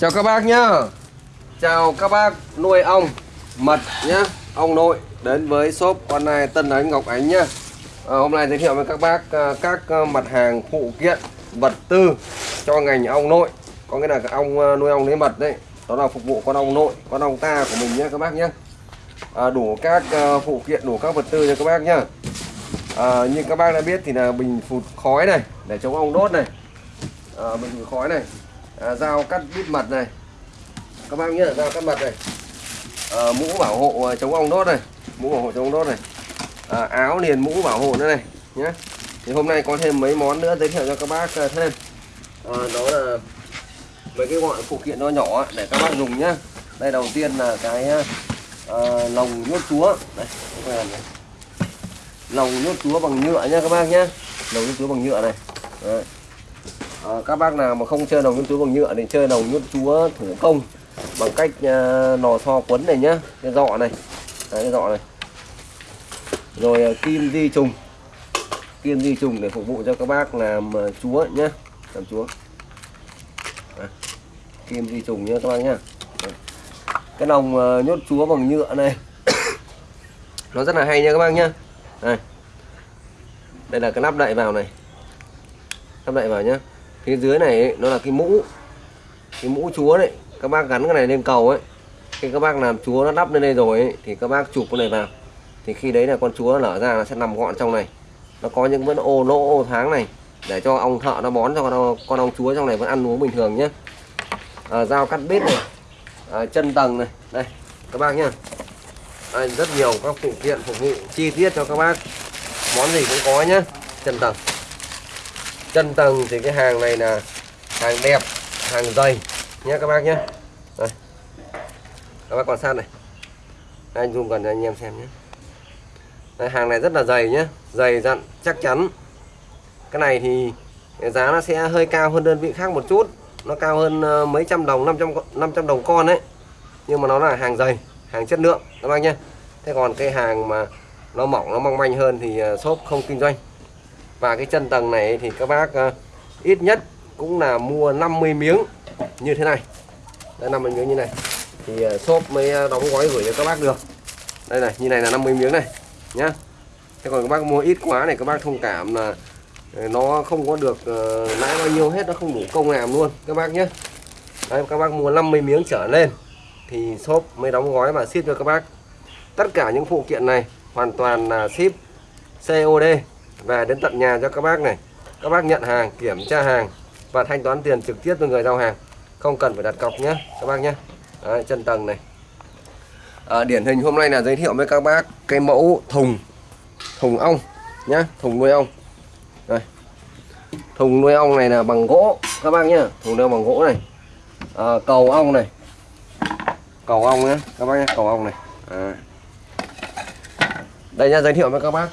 Chào các bác nhá. Chào các bác nuôi ong mật nhá. Ong nội đến với shop online Tân Ánh Ngọc Ánh nhá. À, Hôm nay giới thiệu với các bác à, các à, mặt hàng phụ kiện vật tư cho ngành ong nội. Có nghĩa là ong à, nuôi ong lấy mật đấy Đó là phục vụ con ong nội, con ong ta của mình nhá các bác nhá. À, Đủ các phụ kiện, đủ các vật tư cho các bác nhá. À, Như các bác đã biết thì là bình phụt khói này Để chống ong đốt này. À, Bình phụt khói này à, dao cắt bít mật này. Các bác nhớ là dao cắt mật này. À, mũ bảo hộ ờ, chống ong đốt này. Mũ bảo hộ chống ong đốt này. À, áo liền mũ bảo hộ nữa này nhé thì hôm nay có thêm mấy món nữa giới thiệu cho các bác thêm. À, đó là mấy cái gọi phụ kiện nó nhỏ để các bác dùng nhá. Đây đầu tiên là cái à, lồng nhốt chúa. Đây này. lồng nhốt chúa bằng nhựa nhá các bác nhá. Lồng nhốt chúa bằng nhựa này. Đấy. À, các bác nào mà không chơi nòng nhốt chúa bằng nhựa thì chơi nòng nhốt chúa thủ công bằng cách à, nò so quấn này nhá cái dọ này. Đấy, cái dọ này. Rồi à, kim di trùng. Kim di trùng để phục vụ cho các bác làm à, chúa nhá làm chúa. À, kim di trùng nhá các bác nhá. Cái nòng à, nhốt chúa bằng nhựa này nó rất là hay nha các bác nhá. Đây. Đây là cái nắp đậy vào này. Nắp đậy vào nhá phía dưới này ấy, nó là cái mũ. Cái mũ chúa đấy. Các bác gắn cái này lên cầu ấy. Khi các bác làm chúa nó đắp lên đây rồi ấy, thì các bác chụp cái này vào. Thì khi đấy là con chúa nó nở ra nó sẽ nằm gọn trong này. Nó có những vẫn ô lỗ ô tháng này để cho ông thợ nó bón cho con, con ong chúa trong này vẫn ăn uống bình thường nhé à, dao cắt bếp này à, chân tầng này. Đây các bác nhá. Đây, rất nhiều các phụ kiện phục vụ chi tiết cho các bác. Món gì cũng có nhá. Chân tầng chân tầng thì cái hàng này là hàng đẹp hàng dày. Nhé các bác nhé. Đây. các bác quan sát này. Anh zoom gần cho anh em xem nhé. Đây, hàng này rất là dày nhé. Dày dặn chắc chắn. Cái này thì giá nó sẽ hơi cao hơn đơn vị khác một chút. Nó cao hơn ờ, mấy trăm đồng 500 500 đồng con đấy nhưng mà nó là hàng dày hàng chất lượng. Các bác nhé. Thế còn cái hàng mà nó mỏng nó mong manh hơn thì ờ, shop không kinh doanh và cái chân tầng này thì các bác uh, ít nhất cũng là mua 50 miếng như thế này. Đây 50 miếng như này. Thì uh, shop mới ờ, đóng gói gửi cho các bác được. Đây này như này là 50 miếng này nhá. Thế còn các bác mua ít quá này các bác thông cảm là nó không có được uh, lãi bao nhiêu hết nó không đủ công làm luôn các bác nhé Đấy, các bác mua 50 miếng trở lên thì shop mới đóng gói và ship cho các bác. Tất cả những phụ kiện này hoàn toàn là ship COD về đến tận nhà cho các bác này. Các bác nhận hàng kiểm tra hàng. Và thanh toán tiền trực tiếp với người giao hàng. Không cần phải đặt cọc nhé các bác nhé. Đấy, chân tầng này. À, điển hình hôm nay là giới thiệu với các bác cái mẫu thùng. Thùng ong nhá thùng nuôi ong. Đây. Thùng nuôi ong này là bằng gỗ các bác nhá thùng nuôi bằng gỗ này. À, cầu ong này. Cầu ong nhé các bác nhé cầu ong này. À. đây nha giới thiệu với các bác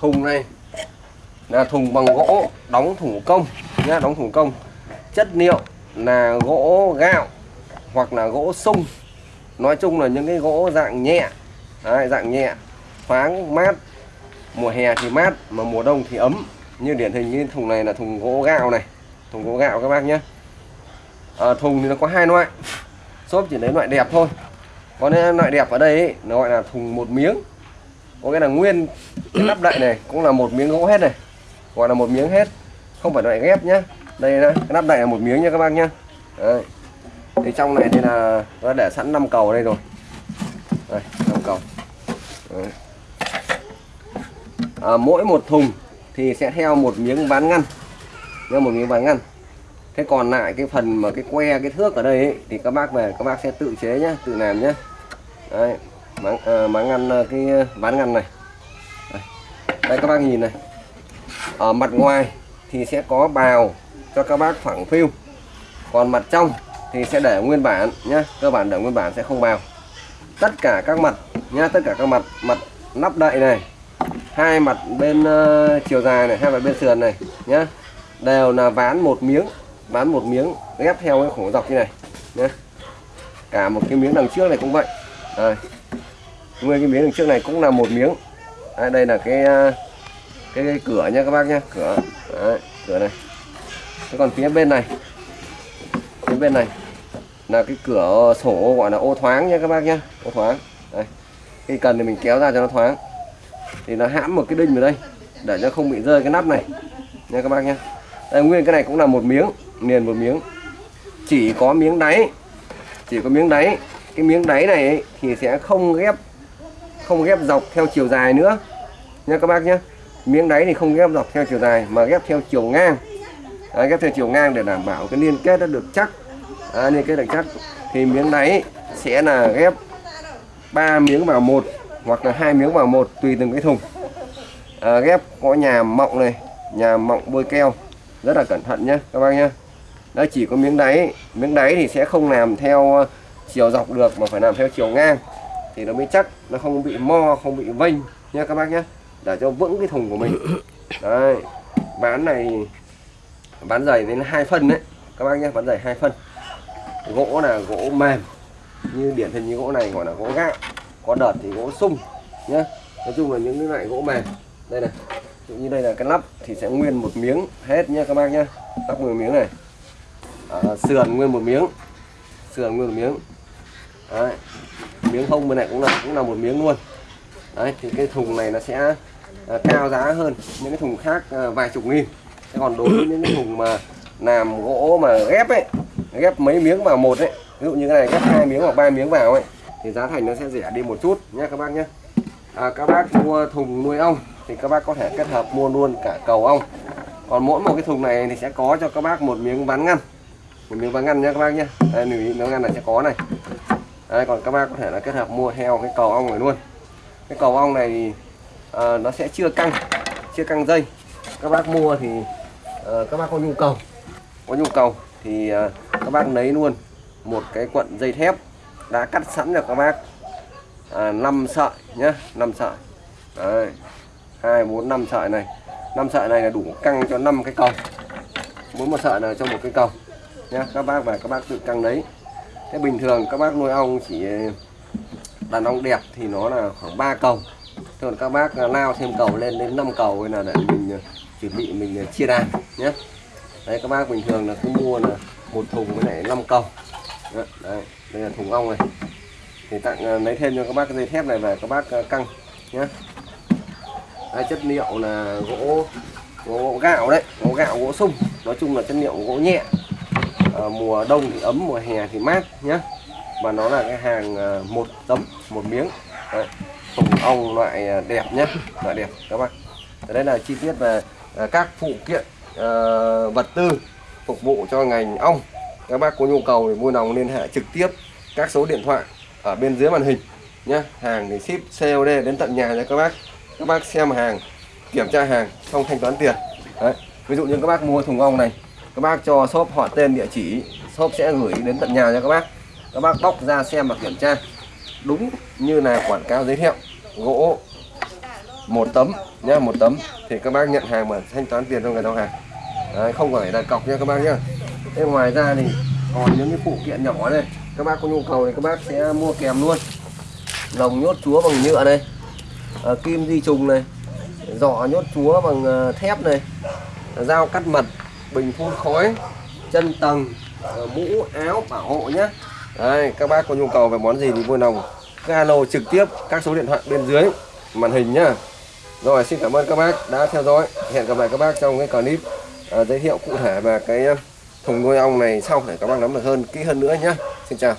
thùng này là thùng bằng gỗ đóng thủ công nhá đóng thủ công. Chất liệu là gỗ gạo hoặc là gỗ sung. Nói chung là những cái gỗ dạng nhẹ Đấy, dạng nhẹ. Thoáng mát mùa hè thì mát mà mùa đông thì ấm. Như điển hình như thùng này là thùng gỗ gạo này. Thùng gỗ gạo các bác nhé. À, thùng thì nó có hai loại. Shop chỉ lấy loại đẹp thôi. Còn loại đẹp ở đây ấy, nó gọi là thùng một miếng có nghĩa là nguyên cái nắp đậy này cũng là một miếng gỗ hết này gọi là một miếng hết. Không phải loại ghép nhá. Đây là cái nắp đậy là một miếng nha các bác nhá. Đấy. thì trong này thì là nó để sẵn 5 cầu đây rồi. Đây 5 cầu. Đấy. À, mỗi một thùng thì sẽ theo một miếng ván ngăn. Theo một miếng ván ngăn. Thế còn lại cái phần mà cái que cái thước ở đây ấy, thì các bác về các bác sẽ tự chế nhá tự làm nhá. Đấy, máng, à, máng ngăn à, cái à, ván ngăn này. Đây. đây các bác nhìn này. Ở mặt ngoài thì sẽ có bào cho các bác phẳng phiu. Còn mặt trong thì sẽ để nguyên bản nhá. Cơ bản để nguyên bản sẽ không bào. Tất cả các mặt nhá tất cả các mặt mặt nắp đậy này hai mặt bên uh, chiều dài này hai mặt bên sườn này nhá đều là ván một miếng ván một miếng ghép theo cái khổ dọc như này nhá. Cả một cái miếng đằng trước này cũng vậy. Đây nguyên cái miếng đằng trước này cũng là một miếng. Đây, đây là cái, à, cái cái cửa nha các bác nhá cửa. Đấy, cửa này. Thế còn phía bên này phía bên này là cái cửa sổ gọi là ô thoáng nha các bác nhá, ô thoáng. Đây khi cần thì mình kéo ra cho nó thoáng. Thì nó hãm một cái đinh vào đây để cho không bị rơi cái nắp này nha các bác nhá, đây nguyên cái này cũng là một miếng liền một miếng. Chỉ có miếng đáy chỉ có miếng đáy. Cái miếng đáy này ấy, thì sẽ không ghép không ghép dọc theo chiều dài nữa. Nha các bác nhé. Miếng đáy thì không ghép dọc theo chiều dài mà ghép theo chiều ngang. À, ghép theo chiều ngang để đảm bảo cái liên kết nó được chắc. À, liên kết được chắc. Thì miếng đáy sẽ là ghép ba miếng vào một hoặc là hai miếng vào một tùy từng cái thùng. À, ghép có nhà mọng này nhà mọng bôi keo. Rất là cẩn thận nhé các bác nhé. Nó chỉ có miếng đáy. Miếng đáy thì sẽ không làm theo ờ, chiều dọc được mà phải làm theo chiều ngang thì nó mới chắc nó không bị mo không bị vênh nha các bác nhé để cho vững cái thùng của mình. Đấy bán này bán giày đến hai phân đấy các bác nhé bán giày hai phân. Gỗ là gỗ mềm như điển hình như gỗ này gọi là gỗ gạo có đợt thì gỗ sung nhé nói chung là những cái loại gỗ mềm đây này ví dụ như đây là cái lắp thì sẽ nguyên một miếng hết nhé các bác nhé lắp nguyên một miếng này. À, sườn nguyên một miếng sườn nguyên một miếng. Đấy miếng hông bên này cũng là cũng là một miếng luôn. Đấy thì cái thùng này nó sẽ à, cao giá hơn những cái thùng khác à, vài chục nghìn. Thế còn đối với những cái thùng mà làm gỗ mà ghép ấy ghép mấy miếng vào một ấy ví dụ như cái này ghép hai miếng hoặc ba miếng vào ấy thì giá thành nó sẽ rẻ đi một chút nhé các bác nhé à, các bác mua thùng nuôi ong thì các bác có thể kết hợp mua luôn cả cầu ong. Còn mỗi một cái thùng này thì sẽ có cho các bác một miếng ván ngăn. Một miếng ván ngăn nhé các bác nhé đây lưu ý miếng ngăn này sẽ có này đây còn các bác có thể là kết hợp mua theo cái cầu ong này luôn. Cái cầu ong này thì à, nó sẽ chưa căng chưa căng dây. Các bác mua thì à, các bác có nhu cầu. Có nhu cầu thì à, các bác lấy luôn một cái cuộn dây thép đã cắt sẵn cho các bác. À, 5 sợi nhá 5 sợi. Đấy. 2 4 5 sợi này. 5 sợi này là đủ căng cho 5 cái cầu. Mỗi một sợi là cho một cái cầu nhá. Các bác và các bác tự căng đấy thế bình thường các bác nuôi ong chỉ ờ, đàn ong đẹp thì nó là khoảng 3 cầu. Còn các bác ờ, lao thêm cầu lên đến 5 cầu là để mình ờ, chuẩn bị mình chia đàn nhé. Đấy các bác bình thường là cứ mua là một thùng với lại 5 cầu. Đấy, đấy đây là thùng ong này. Thì tặng lấy thêm cho các bác cái dây thép này về các bác căng nhé. Đấy, chất liệu là gỗ gỗ gạo đấy gỗ gạo gỗ sung. Nói chung là chất liệu gỗ nhẹ à, mùa đông thì ấm mùa hè thì mát nhé và nó là cái hàng ờ, một tấm một miếng. Đấy. thùng ong loại ờ, đẹp nhé loại đẹp các bác đây là chi tiết về các phụ kiện vật tư phục vụ cho ngành ong. Các bác có nhu cầu thì vui lòng liên hệ trực tiếp các số điện thoại ở bên dưới màn hình nhé hàng thì ship COD đến tận nhà nha các bác. Các bác xem hàng kiểm tra hàng xong thanh toán tiền. Đấy. ví dụ như các bác mua thùng ong này các bác cho shop họ tên địa chỉ shop sẽ gửi đến tận nhà cho các bác. Các bác bóc ra xem và kiểm tra. Đúng như là quảng cáo giới thiệu gỗ một tấm nhá một tấm. Thì các bác nhận hàng mà thanh toán tiền cho người giao hàng. Đấy, không phải đặt cọc nha các bác nhá. Thế ngoài ra thì còn những cái phụ kiện nhỏ này các bác có nhu cầu thì các bác sẽ mua kèm luôn. Lồng nhốt chúa bằng nhựa này à, kim di trùng này giỏ nhốt chúa bằng à, thép này dao cắt mật bình phun khói chân tầng ờ, mũ áo bảo hộ nhé Đây, các bác có nhu cầu về món gì thì vui lòng alo trực tiếp các số điện thoại bên dưới màn hình nhá. Rồi xin cảm ơn các bác đã theo dõi. Hẹn gặp lại các bác trong cái clip uh, giới thiệu cụ thể về cái ờ, thùng nuôi ong này sau để các bác nắm được hơn kỹ hơn nữa nhé xin chào.